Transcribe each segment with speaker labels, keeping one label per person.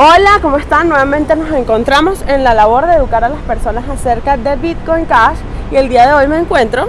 Speaker 1: Hola, ¿cómo están? Nuevamente nos encontramos en la labor de educar a las personas acerca de Bitcoin Cash y el día de hoy me encuentro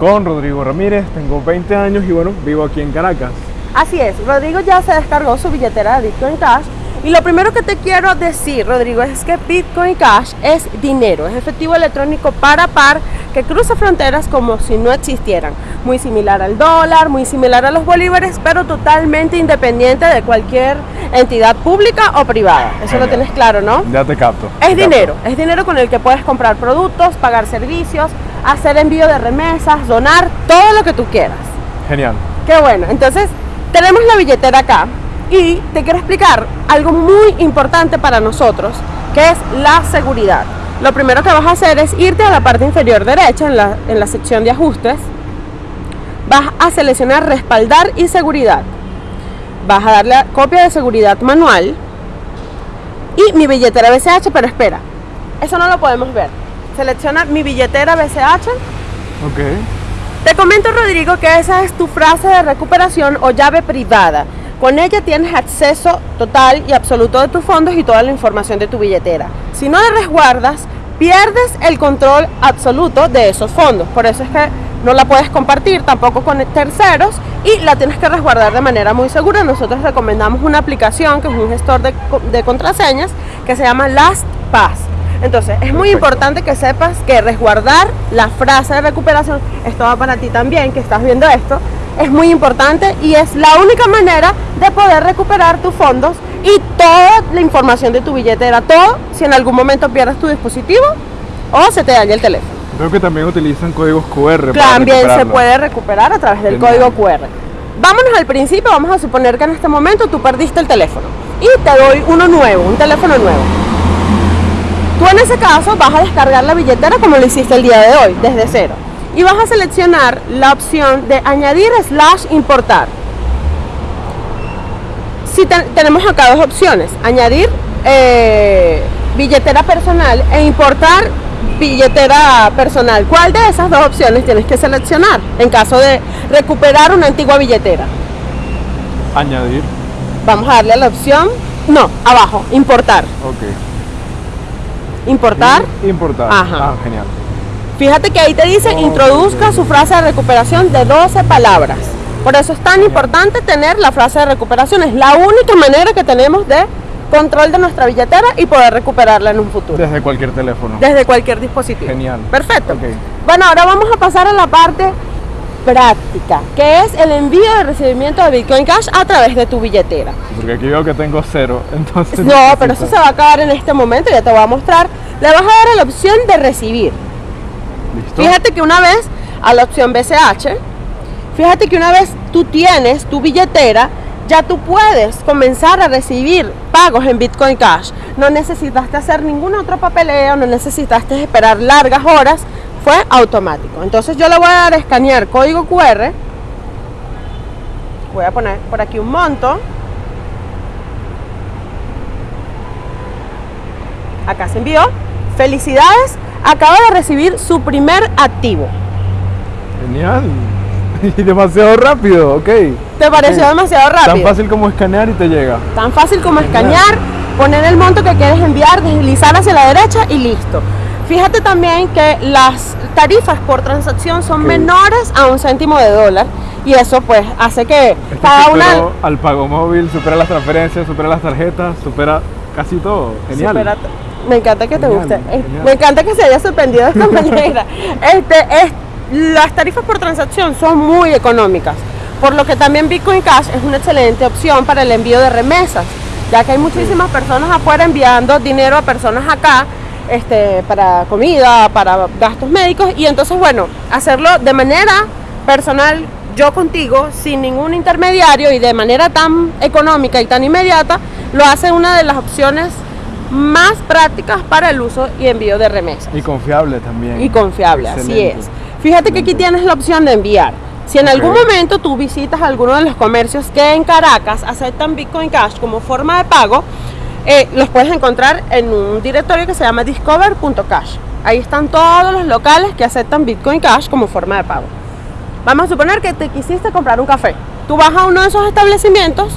Speaker 2: con Rodrigo Ramírez, tengo 20 años y bueno, vivo aquí en Caracas.
Speaker 1: Así es, Rodrigo ya se descargó su billetera de Bitcoin Cash y lo primero que te quiero decir, Rodrigo, es que Bitcoin Cash es dinero, es efectivo electrónico para par que cruza fronteras como si no existieran. Muy similar al dólar, muy similar a los bolívares, pero totalmente independiente de cualquier entidad pública o privada. Eso lo tienes claro, ¿no?
Speaker 2: Ya te capto.
Speaker 1: Es dinero, es dinero con el que puedes comprar productos, pagar servicios, hacer envío de remesas, donar, todo lo que tú quieras.
Speaker 2: Genial.
Speaker 1: Qué bueno. Entonces, tenemos la billetera acá y te quiero explicar algo muy importante para nosotros, que es la seguridad. Lo primero que vas a hacer es irte a la parte inferior derecha, en la, en la sección de ajustes. Vas a seleccionar respaldar y seguridad. Vas a darle a copia de seguridad manual. Y mi billetera BCH, pero espera, eso no lo podemos ver. Selecciona mi billetera BCH.
Speaker 2: Ok.
Speaker 1: Te comento, Rodrigo, que esa es tu frase de recuperación o llave privada. Con ella tienes acceso total y absoluto de tus fondos y toda la información de tu billetera. Si no la resguardas, pierdes el control absoluto de esos fondos. Por eso es que no la puedes compartir tampoco con terceros y la tienes que resguardar de manera muy segura. Nosotros recomendamos una aplicación que es un gestor de, de contraseñas que se llama LastPass. Entonces, es muy importante que sepas que resguardar la frase de recuperación, esto va para ti también, que estás viendo esto, es muy importante y es la única manera de poder recuperar tus fondos y toda la información de tu billetera, todo si en algún momento pierdes tu dispositivo o se te daña el teléfono.
Speaker 2: Creo que también utilizan códigos QR.
Speaker 1: También se puede recuperar a través del código QR. Vámonos al principio, vamos a suponer que en este momento tú perdiste el teléfono y te doy uno nuevo, un teléfono nuevo. Tú en ese caso vas a descargar la billetera como lo hiciste el día de hoy, desde cero y vas a seleccionar la opción de añadir slash importar. Si tenemos acá dos opciones, añadir eh, billetera personal e importar billetera personal. ¿Cuál de esas dos opciones tienes que seleccionar en caso de recuperar una antigua billetera?
Speaker 2: Añadir.
Speaker 1: Vamos a darle a la opción, no, abajo, importar.
Speaker 2: Ok.
Speaker 1: Importar.
Speaker 2: importar.
Speaker 1: Ajá.
Speaker 2: Ah, genial.
Speaker 1: Fíjate que ahí te dice introduzca su frase de recuperación de 12 palabras. Por eso es tan importante tener la frase de recuperación. Es la única manera que tenemos de control de nuestra billetera y poder recuperarla en un futuro.
Speaker 2: Desde cualquier teléfono.
Speaker 1: Desde cualquier dispositivo.
Speaker 2: Genial.
Speaker 1: Perfecto. Bueno, ahora vamos a pasar a la parte práctica, que es el envío de recibimiento de Bitcoin Cash a través de tu billetera.
Speaker 2: Porque aquí veo que tengo cero, entonces...
Speaker 1: No, pero eso se va a acabar en este momento, ya te voy a mostrar. Le vas a dar a la opción de recibir. Fíjate que una vez a la opción BCH, fíjate que una vez tú tienes tu billetera, ya tú puedes comenzar a recibir pagos en Bitcoin Cash. No necesitaste hacer ningún otro papeleo, no necesitaste esperar largas horas, fue automático. Entonces yo le voy a dar escanear código QR. Voy a poner por aquí un monto. Acá se envió. Felicidades, acaba de recibir su primer activo.
Speaker 2: Genial. Y demasiado rápido, ok.
Speaker 1: ¿Te pareció demasiado rápido?
Speaker 2: Tan fácil como escanear y te llega.
Speaker 1: Tan fácil como escanear, poner el monto que quieres enviar, deslizar hacia la derecha y listo. Fíjate también que las tarifas por transacción son menores a un céntimo de dólar y eso pues hace que
Speaker 2: este cada una... Al pago móvil, supera las transferencias, supera las tarjetas, supera casi todo. Genial.
Speaker 1: Me encanta que te guste. Me encanta que se haya sorprendido esta manera. Este, es, las tarifas por transacción son muy económicas, por lo que también Bitcoin Cash es una excelente opción para el envío de remesas, ya que hay muchísimas personas afuera enviando dinero a personas acá este, para comida, para gastos médicos y entonces bueno, hacerlo de manera personal, yo contigo, sin ningún intermediario y de manera tan económica y tan inmediata, lo hace una de las opciones más prácticas para el uso y envío de remesas.
Speaker 2: Y confiable también.
Speaker 1: Y confiable, así es. Fíjate que aquí tienes la opción de enviar. Si en algún momento tú visitas alguno de los comercios que en Caracas aceptan Bitcoin Cash como forma de pago, eh, los puedes encontrar en un directorio que se llama discover.cash. Ahí están todos los locales que aceptan Bitcoin Cash como forma de pago. Vamos a suponer que te quisiste comprar un café. Tú vas a uno de esos establecimientos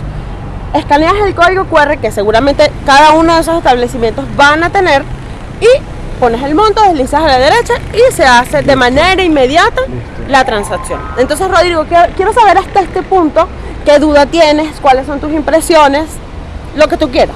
Speaker 1: escaneas el código QR que seguramente cada uno de esos establecimientos van a tener y pones el monto, deslizas a la derecha y se hace de manera inmediata
Speaker 2: Listo.
Speaker 1: la transacción. Entonces, Rodrigo, quiero, saber hasta este punto qué duda tienes, cuáles son tus impresiones, lo que tú quieras.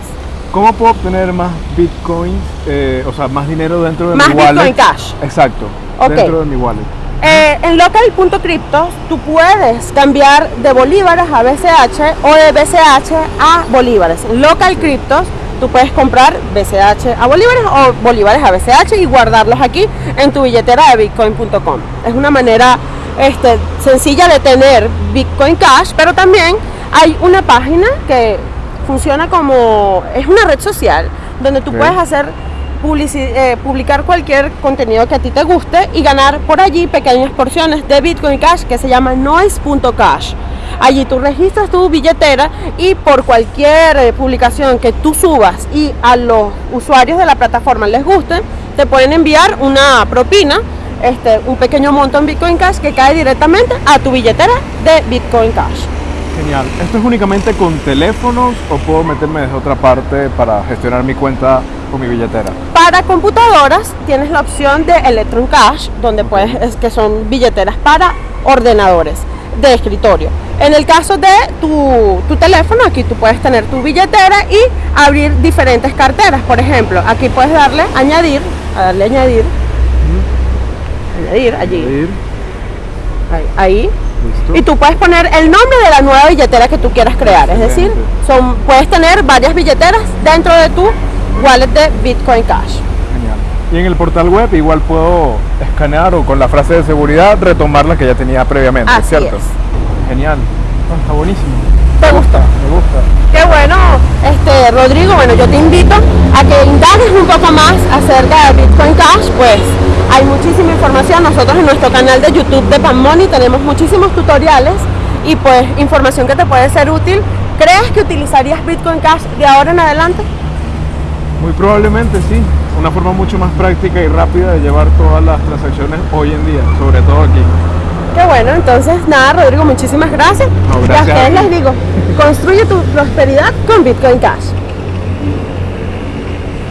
Speaker 2: ¿Cómo puedo obtener más bitcoins, eh, o sea, más dinero dentro de
Speaker 1: Más
Speaker 2: mi wallet?
Speaker 1: Bitcoin Cash.
Speaker 2: Exacto, dentro de mi wallet.
Speaker 1: Eh, en local.crypto tú puedes cambiar de bolívares a BCH o de BCH a bolívares. En local cryptos tú puedes comprar BCH a bolívares o bolívares a BCH y guardarlos aquí en tu billetera de bitcoin.com. Es una manera este, sencilla de tener Bitcoin Cash, pero también hay una página que funciona como, es una red social donde tú puedes hacer eh, publicar cualquier contenido que a ti te guste y ganar por allí pequeñas porciones de Bitcoin Cash que se llama noise.cash. Allí tú registras tu billetera y por cualquier eh, publicación que tú subas y a los usuarios de la plataforma les guste, te pueden enviar una propina, este, un pequeño monto en Bitcoin Cash que cae directamente a tu billetera de Bitcoin Cash.
Speaker 2: Genial. ¿Esto es únicamente con teléfonos o puedo meterme desde otra parte para gestionar mi cuenta con mi billetera?
Speaker 1: Para computadoras tienes la opción de Electron Cash, donde puedes, es que son billeteras para ordenadores de escritorio. En el caso de tu, tu teléfono, aquí tú puedes tener tu billetera y abrir diferentes carteras. Por ejemplo, aquí puedes darle añadir, a darle añadir, añadir allí,
Speaker 2: Ir,
Speaker 1: ahí, ahí.
Speaker 2: listo.
Speaker 1: Y tú puedes poner el nombre de la nueva billetera que tú quieras crear. Es decir, son, puedes tener varias billeteras dentro de tu wallet de Bitcoin Cash.
Speaker 2: Genial. Y en el portal web igual puedo escanear o con la frase de seguridad retomar la que ya tenía previamente,
Speaker 1: Así
Speaker 2: ¿cierto?
Speaker 1: es.
Speaker 2: Genial. Está buenísimo.
Speaker 1: ¿Te gustó?
Speaker 2: Me gusta.
Speaker 1: Qué bueno, este Rodrigo, bueno, yo te invito a que indagues un poco más acerca de Bitcoin Cash, pues hay muchísima información. Nosotros en nuestro canal de YouTube de Panmoney tenemos muchísimos tutoriales y pues información que te puede ser útil. ¿Crees que utilizarías Bitcoin Cash de ahora en adelante?
Speaker 2: Muy probablemente sí. Una forma mucho más práctica y rápida de llevar todas las transacciones hoy en día, sobre todo aquí.
Speaker 1: Qué bueno, entonces nada, Rodrigo, muchísimas gracias.
Speaker 2: No,
Speaker 1: y a ustedes les digo, construye tu prosperidad con Bitcoin Cash.